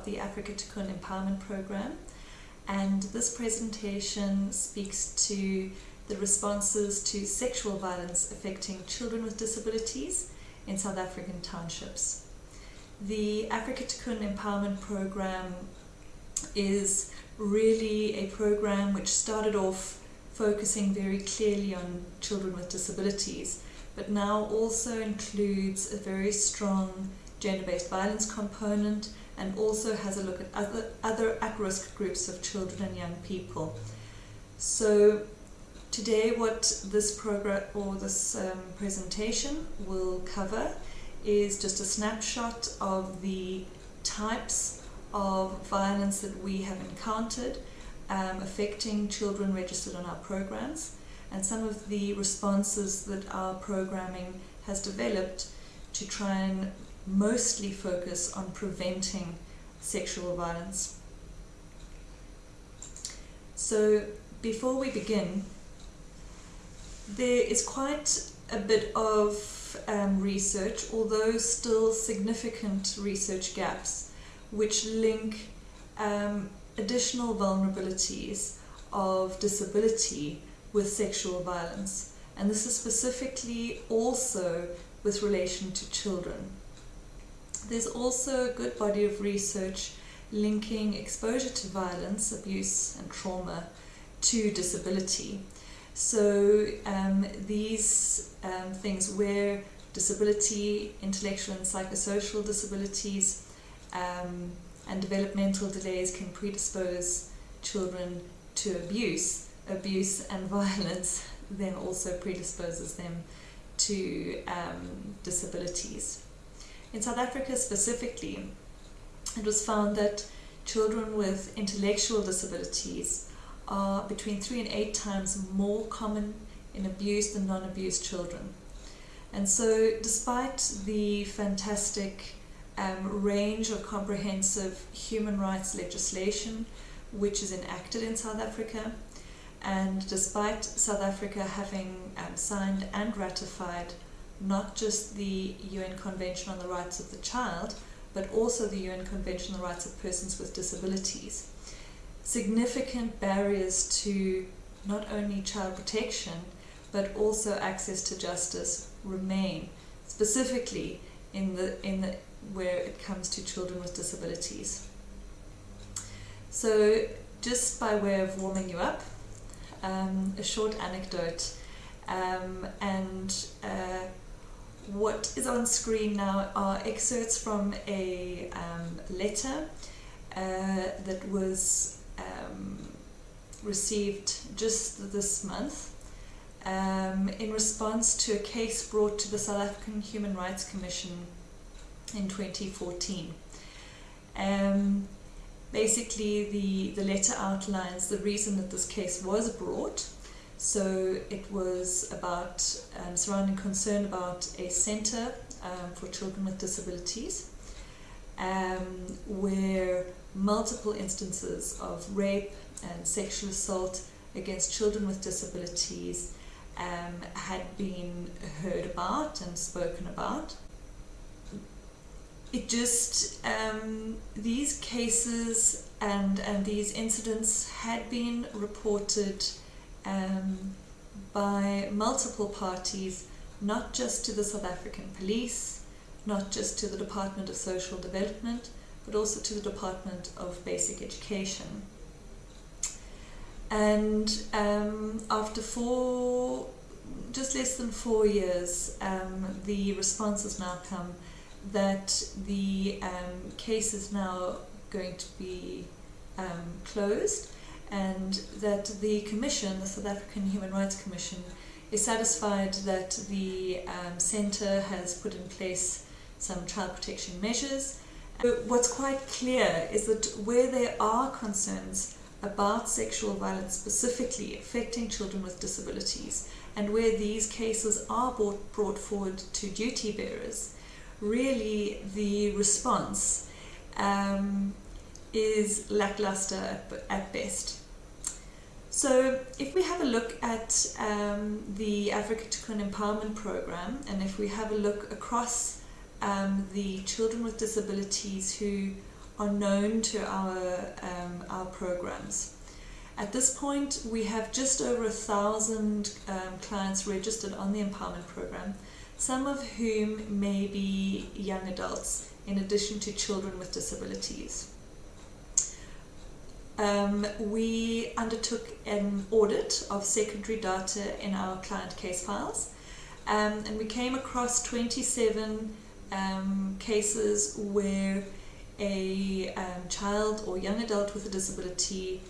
of the Africa Tikkun Empowerment Program and this presentation speaks to the responses to sexual violence affecting children with disabilities in South African townships. The Africa Tikkun Empowerment Program is really a program which started off focusing very clearly on children with disabilities but now also includes a very strong gender-based violence component and also has a look at other, other at-risk groups of children and young people. So today what this program or this um, presentation will cover is just a snapshot of the types of violence that we have encountered um, affecting children registered on our programs and some of the responses that our programming has developed to try and mostly focus on preventing sexual violence. So before we begin, there is quite a bit of um, research, although still significant research gaps, which link um, additional vulnerabilities of disability with sexual violence. And this is specifically also with relation to children. There's also a good body of research linking exposure to violence, abuse and trauma to disability. So um, these um, things where disability, intellectual and psychosocial disabilities um, and developmental delays can predispose children to abuse, abuse and violence then also predisposes them to um, disabilities. In South Africa specifically, it was found that children with intellectual disabilities are between three and eight times more common in abused than non-abused children. And so despite the fantastic um, range of comprehensive human rights legislation which is enacted in South Africa, and despite South Africa having um, signed and ratified not just the UN Convention on the Rights of the Child, but also the UN Convention on the Rights of Persons with Disabilities. Significant barriers to not only child protection, but also access to justice remain, specifically in the, in the, where it comes to children with disabilities. So just by way of warming you up, um, a short anecdote um, and uh, what is on screen now are excerpts from a um, letter uh, that was um, received just this month um, in response to a case brought to the South African Human Rights Commission in 2014. Um, basically, the, the letter outlines the reason that this case was brought so it was about um, surrounding concern about a centre um, for children with disabilities um, where multiple instances of rape and sexual assault against children with disabilities um, had been heard about and spoken about. It just, um, these cases and, and these incidents had been reported um, by multiple parties, not just to the South African Police, not just to the Department of Social Development, but also to the Department of Basic Education. And um, after four, just less than four years, um, the response has now come that the um, case is now going to be um, closed and that the Commission, the South African Human Rights Commission, is satisfied that the um, centre has put in place some child protection measures. But What's quite clear is that where there are concerns about sexual violence specifically affecting children with disabilities and where these cases are brought, brought forward to duty bearers, really the response um, is lackluster at, at best. So if we have a look at um, the Africa Tikkun Empowerment Program and if we have a look across um, the children with disabilities who are known to our, um, our programs. At this point, we have just over a thousand um, clients registered on the empowerment program, some of whom may be young adults, in addition to children with disabilities. Um, we undertook an audit of secondary data in our client case files, um, and we came across 27 um, cases where a um, child or young adult with a disability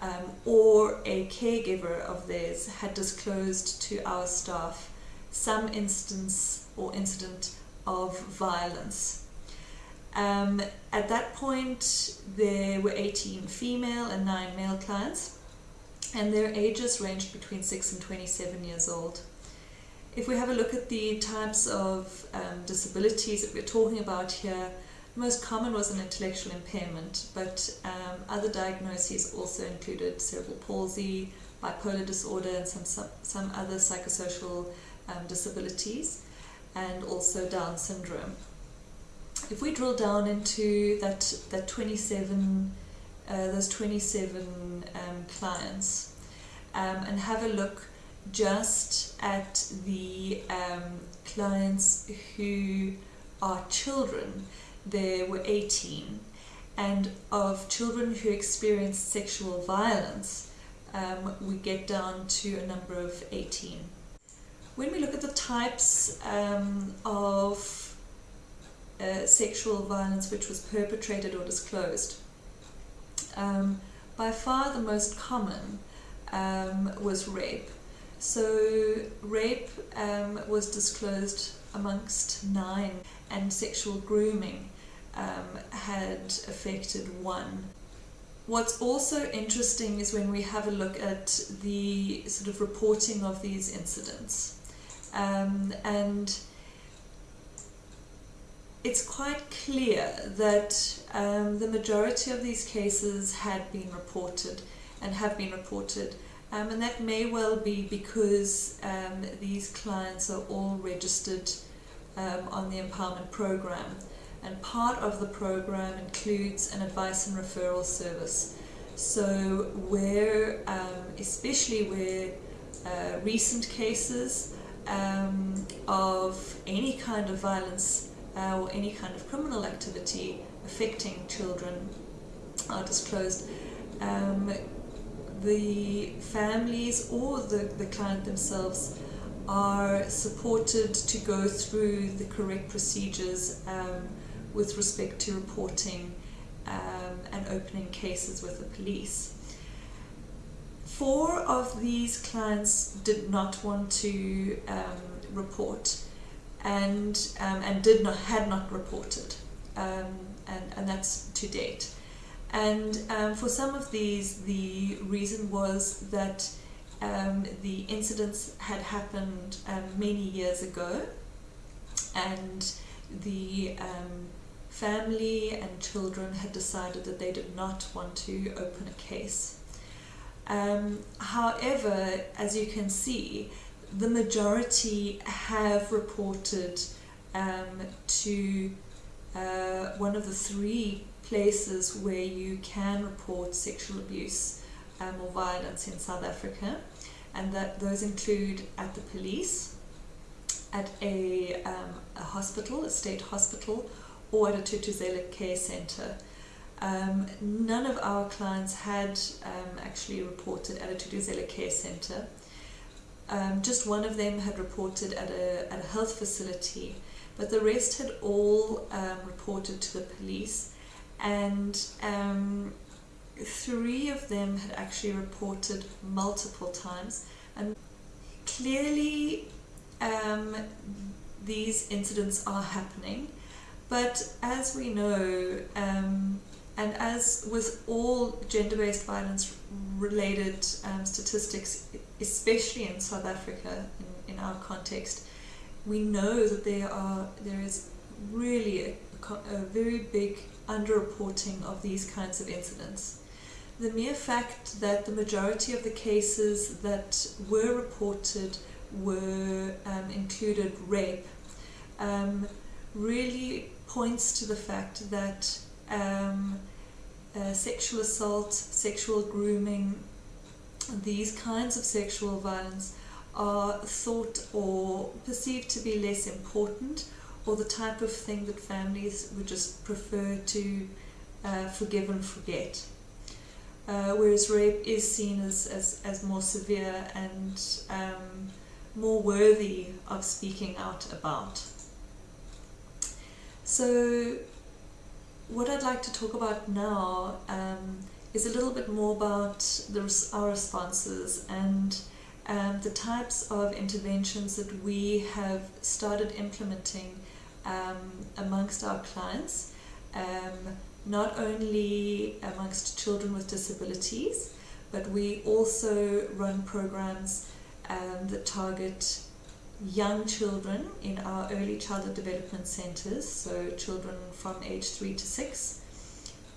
um, or a caregiver of theirs had disclosed to our staff some instance or incident of violence. Um, at that point, there were 18 female and 9 male clients, and their ages ranged between 6 and 27 years old. If we have a look at the types of um, disabilities that we're talking about here, the most common was an intellectual impairment, but um, other diagnoses also included cerebral palsy, bipolar disorder, and some, some, some other psychosocial um, disabilities, and also Down syndrome. If we drill down into that, that 27, uh, those 27 um, clients, um, and have a look just at the um, clients who are children, there were 18, and of children who experienced sexual violence, um, we get down to a number of 18. When we look at the types um, of uh, sexual violence which was perpetrated or disclosed, um, by far the most common um, was rape. So rape um, was disclosed amongst nine and sexual grooming um, had affected one. What's also interesting is when we have a look at the sort of reporting of these incidents. Um, and it's quite clear that um, the majority of these cases had been reported and have been reported. Um, and that may well be because um, these clients are all registered um, on the empowerment program. And part of the program includes an advice and referral service. So where um, especially where uh, recent cases um, of any kind of violence uh, or any kind of criminal activity affecting children are disclosed, um, the families or the, the client themselves are supported to go through the correct procedures um, with respect to reporting um, and opening cases with the police. Four of these clients did not want to um, report and um, and did not had not reported um, and and that's to date and um, for some of these the reason was that um, the incidents had happened um, many years ago and the um, family and children had decided that they did not want to open a case. However, as you can see, the majority have reported um, to uh, one of the three places where you can report sexual abuse um, or violence in South Africa and that those include at the police, at a, um, a hospital, a state hospital, or at a Thuthuzela care centre. Um, none of our clients had um, actually reported at a Thuthuzela care centre. Um, just one of them had reported at a, at a health facility, but the rest had all um, reported to the police. And um, three of them had actually reported multiple times. And clearly um, these incidents are happening. But as we know um, and as with all gender-based violence related um, statistics especially in South Africa in, in, our context we know that there are there is really a, a very big underreporting of these kinds of incidents. The mere fact that the majority of the cases that were reported were um, included rape um, really points to the fact that um, uh, sexual assault, sexual grooming, these kinds of sexual violence are thought or perceived to be less important or the type of thing that families would just prefer to uh, forgive and forget. Uh, whereas rape is seen as, as, as more severe and um, more worthy of speaking out about. So what I'd like to talk about now um, is a little bit more about the, our responses and um, the types of interventions that we have started implementing um, amongst our clients, um, not only amongst children with disabilities, but we also run programs um, that target young children in our early childhood development centres, so children from age 3 to 6.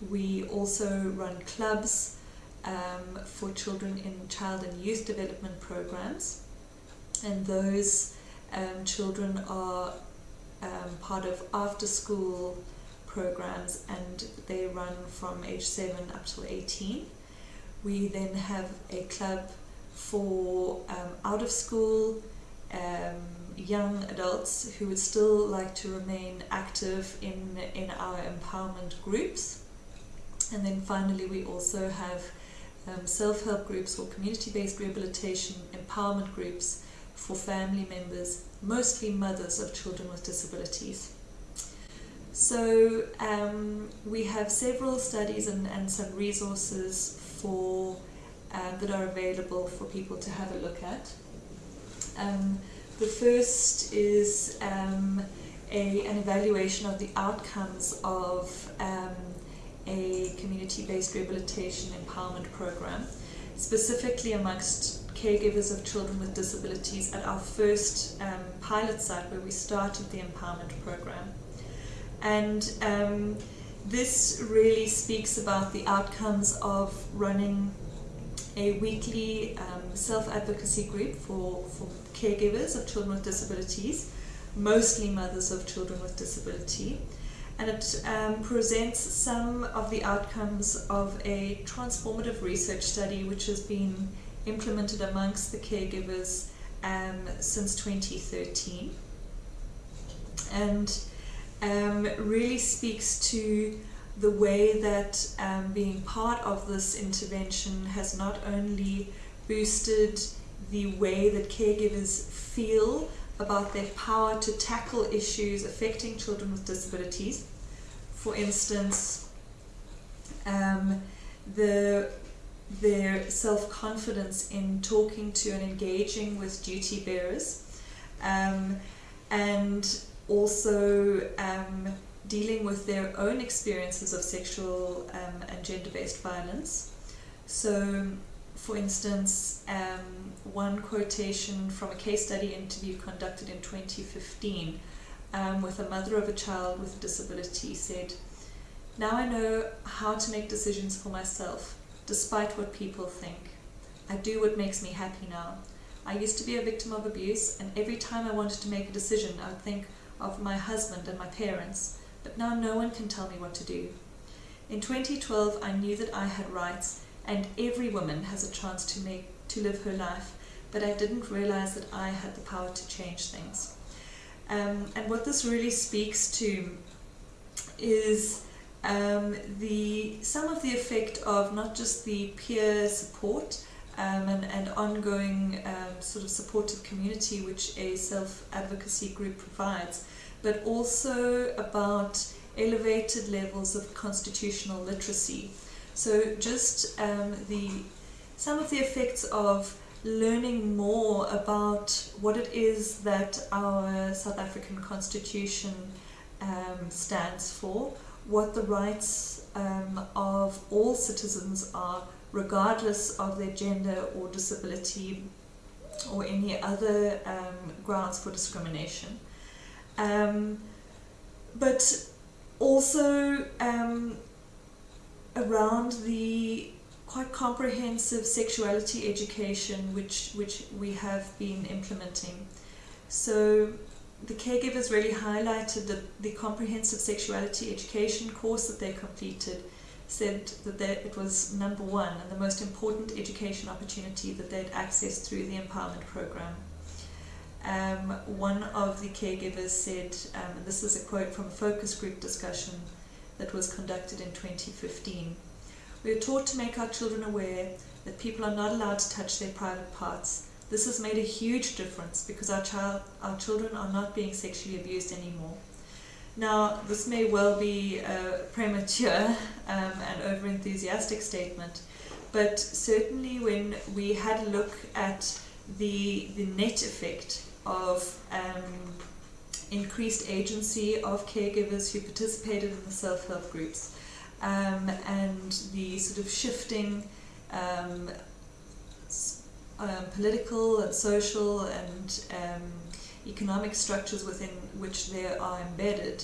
We also run clubs um, for children in child and youth development programs, and those um, children are um, part of after school programs and they run from age 7 up to 18. We then have a club for um, out of school um, young adults who would still like to remain active in, in our empowerment groups. And then finally we also have um, self-help groups or community-based rehabilitation empowerment groups for family members, mostly mothers of children with disabilities. So um, we have several studies and, and some resources for uh, that are available for people to have a look at. Um, the first is um, a, an evaluation of the outcomes of um, a community-based rehabilitation empowerment program, specifically amongst caregivers of children with disabilities at our first um, pilot site where we started the empowerment program. And um, this really speaks about the outcomes of running a weekly um, self-advocacy group for, for caregivers of children with disabilities, mostly mothers of children with disability. And it um, presents some of the outcomes of a transformative research study which has been implemented amongst the caregivers um, since 2013. And um, really speaks to the way that um, being part of this intervention has not only boosted the way that caregivers feel about their power to tackle issues affecting children with disabilities. For instance, um, the, their self-confidence in talking to and engaging with duty bearers um, and also um, dealing with their own experiences of sexual um, and gender-based violence. So, for instance, um, one quotation from a case study interview conducted in 2015 um, with a mother of a child with a disability said, Now I know how to make decisions for myself, despite what people think. I do what makes me happy now. I used to be a victim of abuse, and every time I wanted to make a decision, I would think of my husband and my parents but now no one can tell me what to do. In 2012 I knew that I had rights and every woman has a chance to make to live her life, but I didn't realize that I had the power to change things. Um, and what this really speaks to is um, the some of the effect of not just the peer support um, and, and, ongoing um, sort of supportive community which a self-advocacy group provides, but also about elevated levels of constitutional literacy. So just um, the some of the effects of learning more about what it is that our South African Constitution um, stands for, what the rights um, of all citizens are, regardless of their gender or disability or any other um, grounds for discrimination. Um, but also um, around the quite comprehensive sexuality education which which we have been implementing. So the caregivers really highlighted that the comprehensive sexuality education course that they completed said that they, it was number one and the most important education opportunity that they'd accessed through the empowerment program. Um, one of the caregivers said, um, and this is a quote from a focus group discussion that was conducted in 2015. We are taught to make our children aware that people are not allowed to touch their private parts. This has made a huge difference because our, child, our children are not being sexually abused anymore. Now, this may well be a premature um, and over-enthusiastic statement, but certainly when we had a look at the, the net effect of um, increased agency of caregivers who participated in the self-help groups um, and the sort of shifting um, um, political and social and um, economic structures within which they are embedded,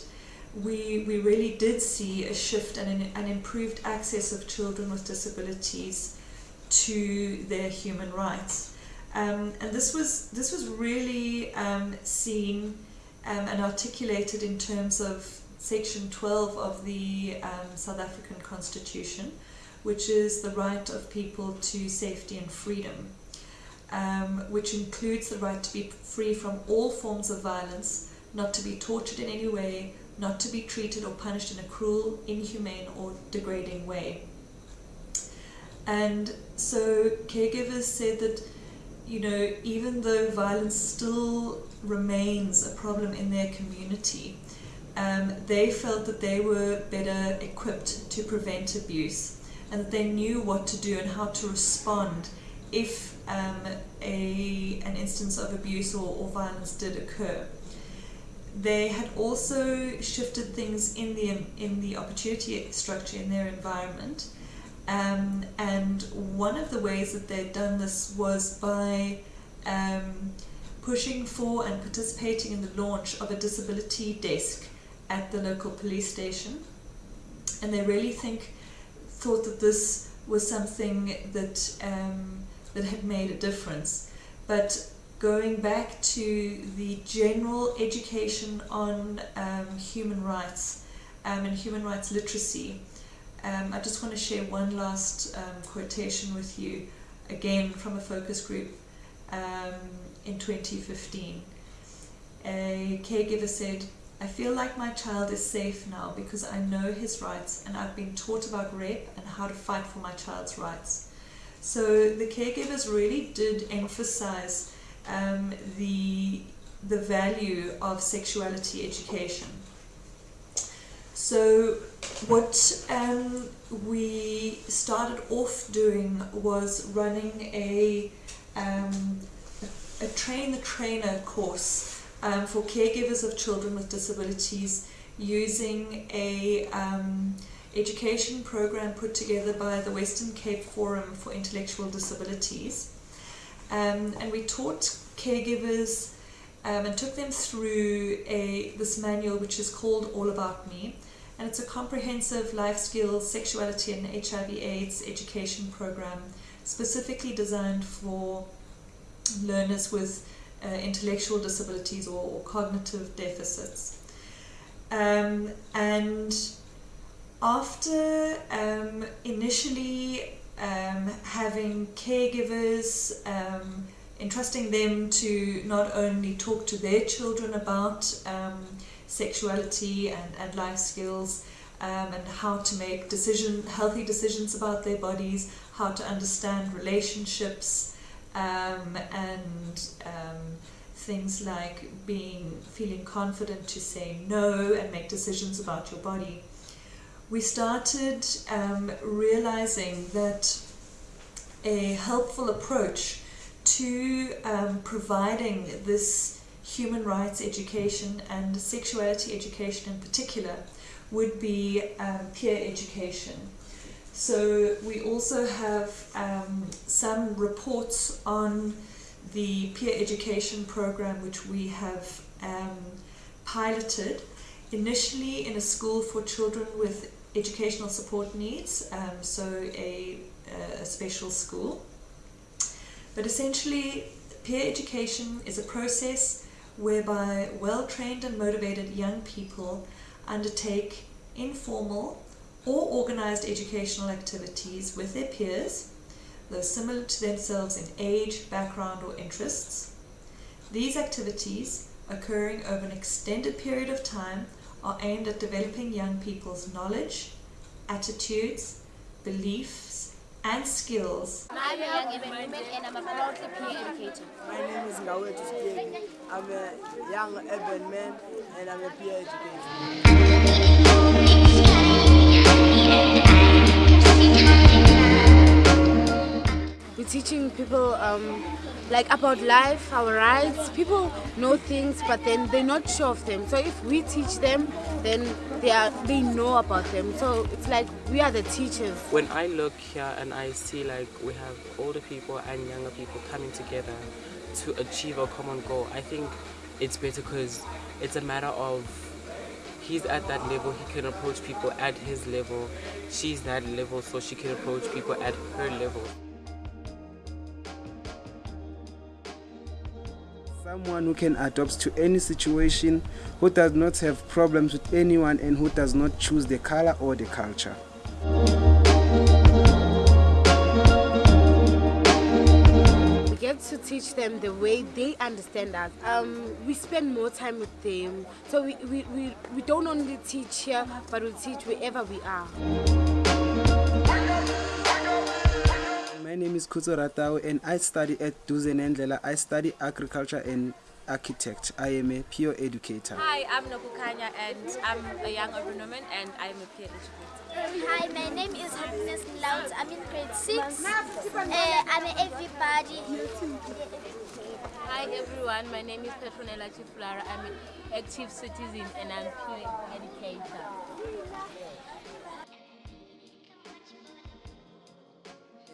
we, we really did see a shift and an, an improved access of children with disabilities to their human rights. Um, and this was, this was really um, seen um, and articulated in terms of section 12 of the um, South African Constitution, which is the right of people to safety and freedom, um, which includes the right to be free from all forms of violence, not to be tortured in any way, not to be treated or punished in a cruel, inhumane or degrading way. And so caregivers said that, you know, even though violence still remains a problem in their community, um, they felt that they were better equipped to prevent abuse and that they knew what to do and how to respond if um, a, an instance of abuse or, or violence did occur. They had also shifted things in the, in the opportunity structure in their environment um, and one of the ways that they'd done this was by um, pushing for and participating in the launch of a disability desk at the local police station. And they really think, thought that this was something that, um, that had made a difference. But going back to the general education on um, human rights um, and human rights literacy, um, I just want to share one last um, quotation with you, again from a focus group um, in 2015. A caregiver said, I feel like my child is safe now because I know his rights and I've been taught about rape and how to fight for my child's rights. So the caregivers really did emphasize um, the, the value of sexuality education. So what um, we started off doing was running a, um, a train the trainer course um, for caregivers of children with disabilities using a um, education program put together by the Western Cape Forum for Intellectual Disabilities. Um, and we taught caregivers um, and took them through a this manual which is called All About Me and it's a comprehensive life skills, sexuality and HIV AIDS education program specifically designed for learners with uh, intellectual disabilities or, or cognitive deficits. Um, and after um, initially um, having caregivers, um, entrusting them to not only talk to their children about um, sexuality and, and life skills um, and how to make decision, healthy decisions about their bodies, how to understand relationships um, and um, things like being feeling confident to say no and make decisions about your body. We started um, realizing that a helpful approach to um, providing this human rights education and sexuality education in particular would be um, peer education. So we also have um, some reports on the peer education program which we have um, piloted initially in a school for children with educational support needs, um, so a, a special school. But essentially peer education is a process whereby well trained and motivated young people undertake informal or organized educational activities with their peers, though similar to themselves in age, background, or interests. These activities, occurring over an extended period of time, are aimed at developing young people's knowledge, attitudes, beliefs, and skills. I'm a young urban woman and I'm a proudly peer educator. My name is Ngawe Tustiegi. I'm a young urban man and I'm a peer educator. We're teaching people um, like about life, our rights. People know things, but then they're not sure of them. So if we teach them, then they are they know about them. So it's like we are the teachers. When I look here and I see like we have older people and younger people coming together to achieve a common goal, I think it's better because it's a matter of he's at that level, he can approach people at his level. She's that level, so she can approach people at her level. Someone who can adapt to any situation, who does not have problems with anyone and who does not choose the color or the culture. We get to teach them the way they understand us. Um, we spend more time with them. So we, we, we, we don't only teach here, but we teach wherever we are. My name is Kuzo Ratao and I study at Duzen Ndlela. I study agriculture and architect. I am a peer educator. Hi, I'm Nokukanya and I'm a young urban woman and I'm a peer educator. Hi, my name is Happiness Loud. I'm in grade 6. Uh, I'm an everybody. Hi everyone, my name is Petronella Chiflara. I'm an active citizen and I'm a peer educator.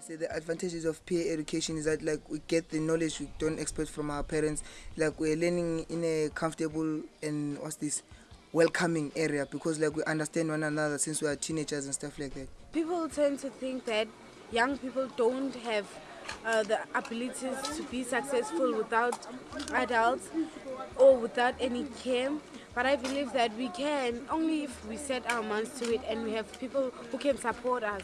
Say the advantages of peer education is that like we get the knowledge we don't expect from our parents like we're learning in a comfortable and what's this welcoming area because like we understand one another since we are teenagers and stuff like that People tend to think that young people don't have uh, the abilities to be successful without adults or without any care. But I believe that we can only if we set our minds to it and we have people who can support us.